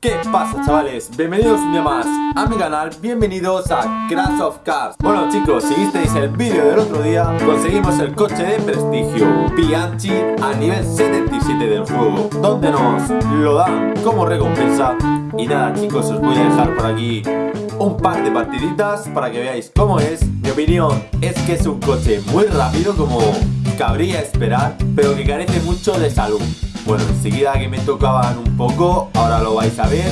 ¿Qué pasa chavales? Bienvenidos un día más a mi canal, bienvenidos a Crash of Cars. Bueno chicos, si visteis el vídeo del otro día Conseguimos el coche de prestigio Bianchi a nivel 77 del juego Donde nos lo dan como recompensa. Y nada chicos, os voy a dejar por aquí un par de partiditas para que veáis cómo es. Mi opinión es que es un coche muy rápido como cabría esperar Pero que carece mucho de salud bueno, enseguida que me tocaban un poco, ahora lo vais a ver,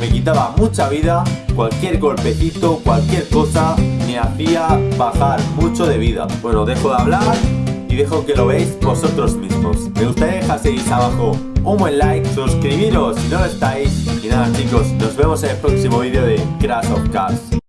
me quitaba mucha vida, cualquier golpecito, cualquier cosa me hacía bajar mucho de vida. Bueno, dejo de hablar y dejo que lo veáis vosotros mismos. Me gustaría dejaseis abajo un buen like, suscribiros si no lo estáis. Y nada chicos, nos vemos en el próximo vídeo de Crash of Cars.